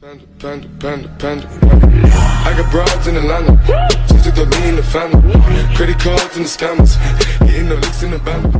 Panda, panda, panda, panda. I got broads in Atlanta. Just took the lean in the family. Credit cards and the scammers. Hitting the licks in the band.